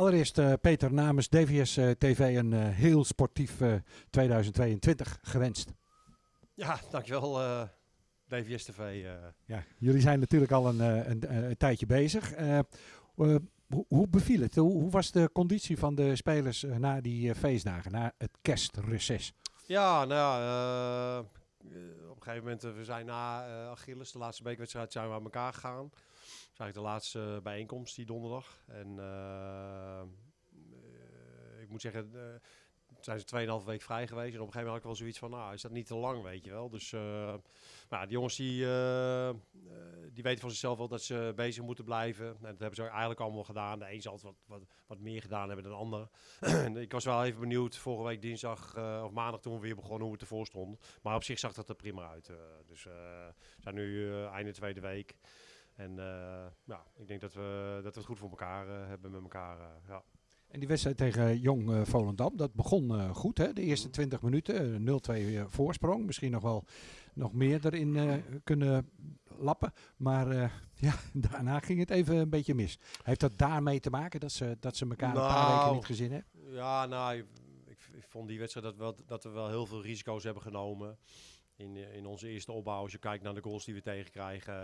Allereerst uh, Peter namens DVS uh, TV een uh, heel sportief 2022 gewenst. Ja, dankjewel DVS TV. Ja, jullie zijn natuurlijk al een, een, een tijdje bezig. Hoe, hoe, beviel het? Hoe, hoe, was de conditie van de spelers na die feestdagen, na het kerstreces? Ja, nou ja, een gegeven moment, we zijn na Achilles, de laatste beekwedstrijd, zijn we aan elkaar gegaan eigenlijk de laatste bijeenkomst die donderdag. En ik moet zeggen, zijn ze 2,5 week vrij geweest. En op een gegeven moment had ik wel zoiets van, nou, is dat niet te lang, weet je wel. Dus nou, die jongens die, die weten van zichzelf wel dat ze bezig moeten blijven. En dat hebben ze eigenlijk allemaal gedaan. De een zal wat, wat, wat meer gedaan hebben dan de ander. ik was wel even benieuwd, vorige week dinsdag of maandag toen we weer begonnen, hoe het ervoor stond. Maar op zich zag dat er prima uit. dus we zijn nu einde tweede week. En ja, ik denk dat we, dat we het goed voor elkaar hebben met elkaar. Ja. En die wedstrijd tegen Jong Volendam, dat begon goed. Hè? De eerste 20 mhm. minuten, 0-2 voorsprong. Misschien nog wel nog meer erin kunnen lappen. Maar ja, daarna ging het even een beetje mis. Heeft dat daarmee te maken dat ze, dat ze elkaar nou, een paar weken nou, niet gezien hebben? Ja, nou, ik, ik, vond die wedstrijd dat, wel, dat we wel heel veel risico's hebben genomen in, eh, in onze eerste opbouw, als je kijkt naar de goals die we tegenkrijgen,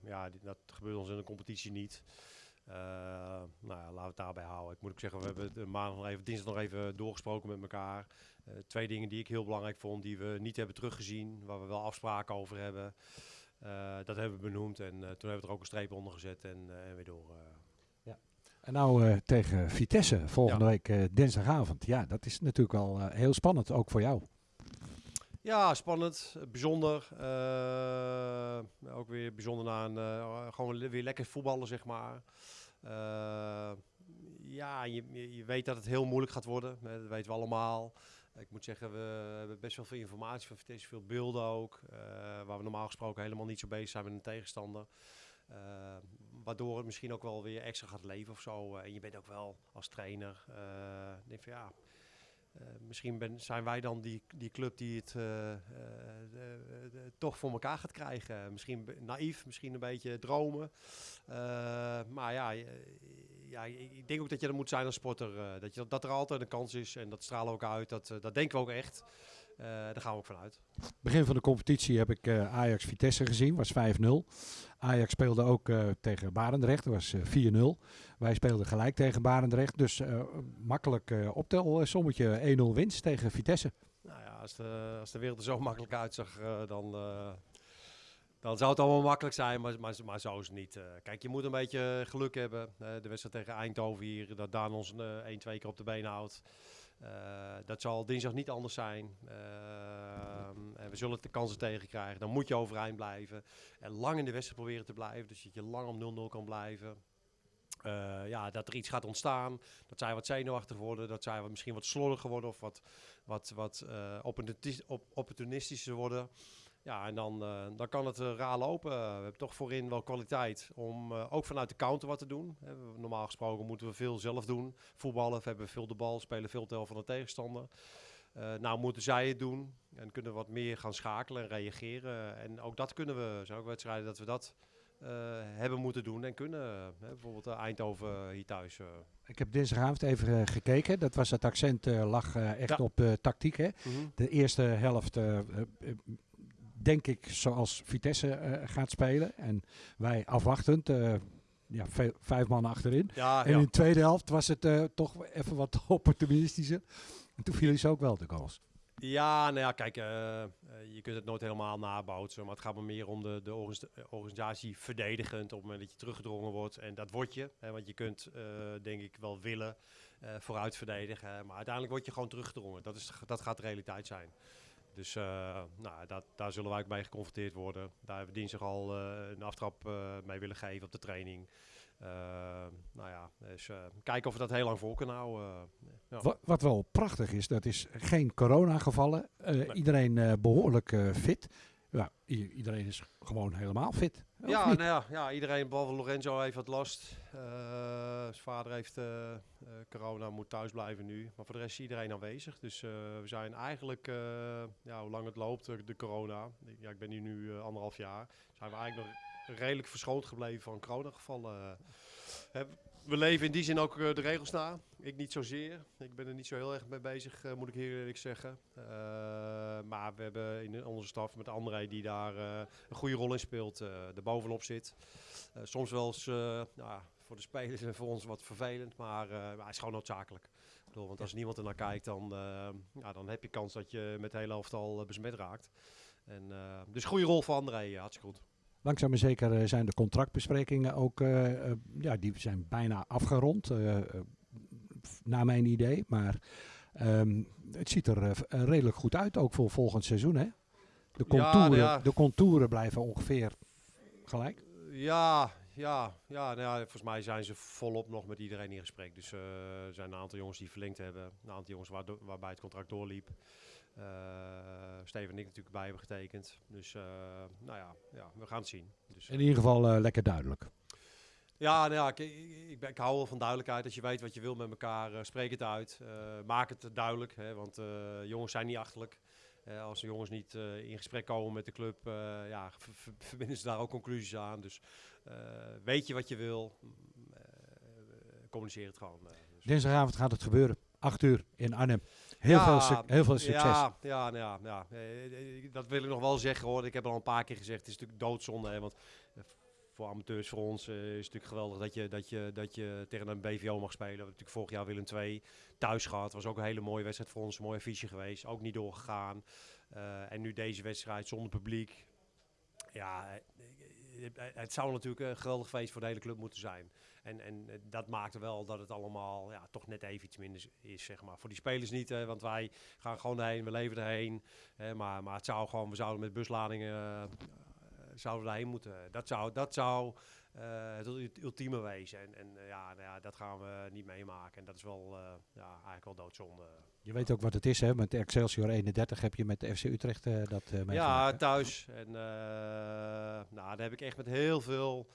ja, dat gebeurt ons in de competitie niet. Uh, nou ja, laten we het daarbij houden. Ik moet ook zeggen, we hebben de maandag nog even, dinsdag nog even doorgesproken met elkaar. Uh, twee dingen die ik heel belangrijk vond, die we niet hebben teruggezien, waar we wel afspraken over hebben. dat hebben we benoemd en toen hebben we er ook een streep onder gezet en, en weer door. Ja. En nou tegen Vitesse volgende week dinsdagavond. Ja, dat is natuurlijk wel heel spannend, ook voor jou. Ja, spannend, bijzonder. Uh, ook weer bijzonder na een, uh, gewoon weer lekker voetballen, zeg maar. Uh, ja, je, je weet dat het heel moeilijk gaat worden. Dat weten we allemaal. Ik moet zeggen, we hebben best wel veel informatie van Vitesse, veel beelden ook. waar we normaal gesproken helemaal niet zo bezig zijn met een tegenstander. waardoor het misschien ook wel weer extra gaat leven of zo. en je bent ook wel als trainer. denk van ja uh, misschien ben, zijn wij dan die, die club die het uh, uh, toch voor elkaar gaat krijgen. Misschien naïef, misschien een beetje dromen. maar ja, ja, ik denk ook dat je er moet zijn als sporter. dat, je, dat er altijd een kans is en dat stralen we ook uit. Dat, dat denken we ook echt. Uh, daar gaan we ook vanuit. Begin van de competitie heb ik uh, Ajax Vitesse gezien, was 5-0. Ajax speelde ook uh, tegen Barendrecht, dat was 4-0. Wij speelden gelijk tegen Barendrecht, dus makkelijk optel sommetje 1-0 winst tegen Vitesse. Nou ja, als de, als de wereld er zo makkelijk uitzag, dan, dan zou het allemaal makkelijk zijn, maar, maar, maar zo is het niet. kijk, je moet een beetje geluk hebben. de wedstrijd tegen Eindhoven hier, dat Daan ons 1-2 keer op de been houdt. Uh, dat zal dinsdag niet anders zijn. Uh, en we zullen de kansen tegen krijgen. Dan moet je overeind blijven. En lang in de wedstrijd proberen te blijven. Dus dat je lang om 0-0 kan blijven. Uh, ja, dat er iets gaat ontstaan. Dat zij wat zenuwachtig worden. Dat zij misschien wat slordiger worden. Of wat, wat, wat opportunistischer worden. Ja, en dan, uh, dan kan het uh, raar lopen. we hebben toch voorin wel kwaliteit om uh, ook vanuit de counter wat te doen. normaal gesproken moeten we veel zelf doen. Voetballen, we hebben veel de bal, spelen veel tel van de tegenstander. nou moeten zij het doen en kunnen wat meer gaan schakelen en reageren. En ook dat kunnen we, zijn ook wedstrijden dat we dat hebben moeten doen en kunnen. bijvoorbeeld Eindhoven hier thuis. Ik heb dinsdagavond even gekeken. Dat was het accent lag echt op tactiek. Hè? Mm -hmm. De eerste helft denk ik, zoals Vitesse uh, gaat spelen. En wij afwachtend. Uh, ja, vijf man achterin. Ja, en ja. in de tweede helft was het uh, toch even wat opportunistischer. En toen vielen ze ook wel de goals. Ja, nou ja, kijk, je kunt het nooit helemaal naboutsen. Maar het gaat me meer om de, de organisatie verdedigend op het moment dat je teruggedrongen wordt. En dat word je. Hè, want je kunt, denk ik, wel willen vooruit verdedigen. Maar uiteindelijk word je gewoon teruggedrongen. Dat, is, dat gaat de realiteit zijn. Dus uh, nou, dat, daar zullen wij ook mee geconfronteerd worden. Daar hebben we dinsdag al uh, een aftrap uh, mee willen geven op de training. nou ja, dus kijken of we dat heel lang vol kunnen houden. Ja. Wat, wat, wel prachtig is, dat is geen corona-gevallen. Nee. Iedereen behoorlijk fit. Ja, iedereen is gewoon helemaal fit. Ja, nou ja, ja, iedereen, behalve Lorenzo, heeft wat last. Uh, zijn vader heeft uh, uh, corona, moet thuis blijven nu. Maar voor de rest is iedereen aanwezig. Dus we zijn eigenlijk, ja, hoe lang het loopt, de corona. Ja, ik ben hier nu anderhalf jaar. Zijn we eigenlijk nog redelijk verschoond gebleven van coronagevallen. Heb, we leven in die zin ook eh, de regels na. Ik niet zozeer. Ik ben er niet zo heel erg mee bezig, eh, moet ik heel eerlijk zeggen. Eh, maar we hebben in onze staf met André die daar een goede rol in speelt, eh er bovenop zit. Soms wel eens ja, voor de spelers en voor ons wat vervelend, maar, maar hij is gewoon noodzakelijk. Ik bedoel, want als niemand er naar kijkt, dan, ja, dan heb je kans dat je met de hele elftal besmet raakt. En, dus goede rol voor André, hartstikke goed. Langzaam maar zeker eh, zijn de contractbesprekingen ook, eh, eh, ja, die zijn bijna afgerond, naar mijn idee. Maar ehm, het ziet er redelijk goed uit, ook voor volgend seizoen. Hè? De, Ja, nou contouren, ja. de contouren blijven ongeveer gelijk. Ja, ja, ja, nou ja, volgens mij zijn ze volop nog met iedereen in gesprek. Dus eh, er zijn een aantal jongens die verlengd hebben. Een aantal jongens waarbij het contract doorliep. Eh Steven en ik natuurlijk bij hebben getekend. Dus eh, nou ja, ja, we gaan het zien. Dus, In ieder geval lekker duidelijk. ja, nou ja ik, ik, hou wel van duidelijkheid. Als je weet wat je wil met elkaar, spreek het uit. Maak het duidelijk, hè, want jongens zijn niet achterlijk. Eh, als de jongens niet eh, in gesprek komen met de club, eh, ja, ver- ver- verbinden ze daar ook conclusies aan. Dus weet je wat je wil, mm, communiceer het gewoon. Dus- Dinsdagavond gaat het gebeuren. 8 uur in Arnhem. Heel, Ja, veel, heel veel succes. Ja, ja, nou ja, ja. Eh, dat wil ik nog wel zeggen hoor. Ik heb al een paar keer gezegd, het is natuurlijk doodzonde. Hè, want voor amateurs, voor ons, eh, is natuurlijk geweldig dat je, dat, je, dat je tegen een BVO mag spelen. We hebben natuurlijk vorig jaar Willem II thuis gehad. was ook een hele mooie wedstrijd voor ons, een mooi affiche geweest. Ook niet doorgegaan. Eh, en nu deze wedstrijd zonder publiek. Ja, eh, het zou natuurlijk een geweldig feest voor de hele club moeten zijn. En, en dat maakte wel dat het allemaal ja, toch net even iets minder is, zeg maar. Voor die spelers niet, hè, want wij gaan gewoon heen, we leven erheen. Hè, maar, maar het zou gewoon, we zouden met busladingen zouden we daarheen moeten. Dat zou, dat zou eh, het ult- ultieme wezen. En, en eh, ja, nou ja, dat gaan we niet meemaken. En dat is wel, eh, ja, eigenlijk wel doodzonde. Je weet ook wat het is, hè? Met Excelsior 31 heb je met de FC Utrecht eh, dat eh Ja, meegemaakt, hè? thuis. En eh, nou, daar heb ik echt met heel veel eh,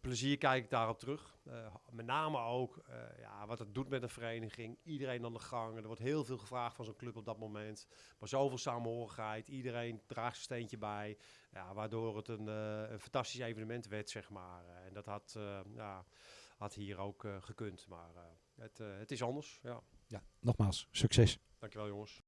plezier kijk ik daarop terug. Eh, met name ook eh, ja, wat het doet met een vereniging. Iedereen aan de gang. Er wordt heel veel gevraagd van zo'n club op dat moment. Maar zoveel samenhorigheid. Iedereen draagt zijn steentje bij. Ja, waardoor het een, eh, een fantastisch evenement werd, zeg maar. Eh, en dat had, eh, ja, had hier ook eh, gekund. Maar eh, het, eh, het is anders. Ja. Ja, nogmaals, succes. Dankjewel jongens.